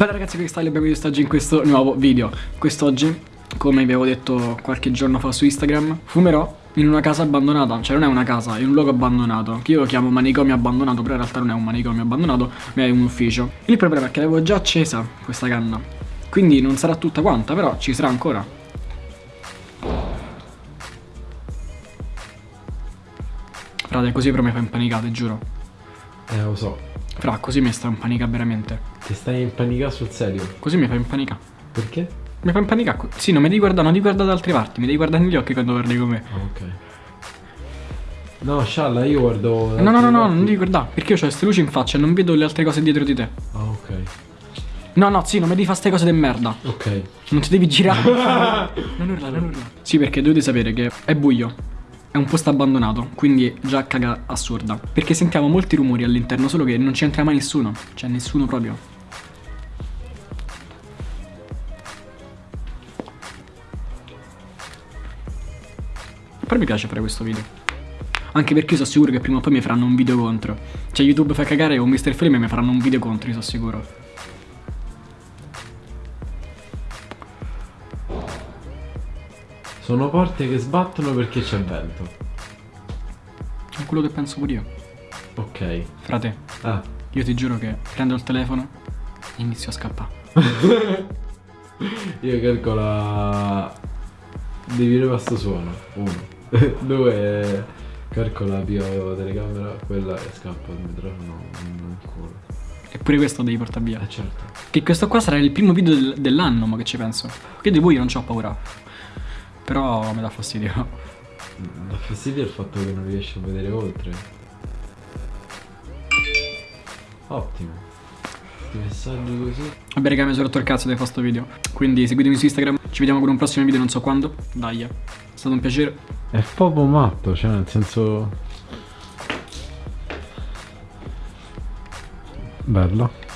Bella ragazzi, questa è abbiamo visto oggi in questo nuovo video. Quest'oggi, come vi avevo detto qualche giorno fa su Instagram, fumerò in una casa abbandonata, cioè non è una casa, è un luogo abbandonato, che io lo chiamo manicomio abbandonato, però in realtà non è un manicomio abbandonato, ma è un ufficio. Il problema è che l'avevo già accesa questa canna, quindi non sarà tutta quanta, però ci sarà ancora. Frate, così però mi fa impanicare, giuro. Eh, lo so. Fra, così mi sta impanicare veramente. Ti stai impanicando sul serio. Così mi fa impanicare. Perché? Mi fa impanicare. Sì, non mi devi guardare, non devi guardare da altre parti, mi devi guardare negli occhi quando parli con me. Ah, ok. No, Scialla, io guardo... No, no, no, no, non devi guardare, perché io ho queste luci in faccia e non vedo le altre cose dietro di te. Ah, ok. No, no, sì, non mi devi fare queste cose di merda. Ok. Non ti devi girare. non urla, non urla. Sì, perché dovete sapere che è buio. È un posto abbandonato, quindi già caga assurda. Perché sentiamo molti rumori all'interno, solo che non c'entra mai nessuno. Cioè, nessuno proprio. Però mi piace fare questo video. Anche perché io sono sicuro che prima o poi mi faranno un video contro. Cioè, YouTube fa cagare o Mr. Flame mi faranno un video contro, io sono sicuro. Sono porte che sbattono perché c'è vento. È quello che penso pure io. Ok. Frate, Ah. io ti giuro che prendo il telefono e inizio a scappare. Io calcola... Devi dire questo suono. Uno. Due. Calcola pio telecamera, quella e scappa il microfono culo. Eppure questo devi portare via. Eh certo. Che questo qua sarà il primo video del- dell'anno, ma che ci penso. Che di voi non c'ho paura. Però mi dà fastidio. Dà fastidio il fatto che non riesci a vedere oltre. Ottimo. Questi messaggi così. Vabbè raga mi sono rotto il cazzo di fare sto video Quindi seguitemi su Instagram Ci vediamo con un prossimo video non so quando Dai È stato un piacere È proprio matto, cioè nel senso... Bello.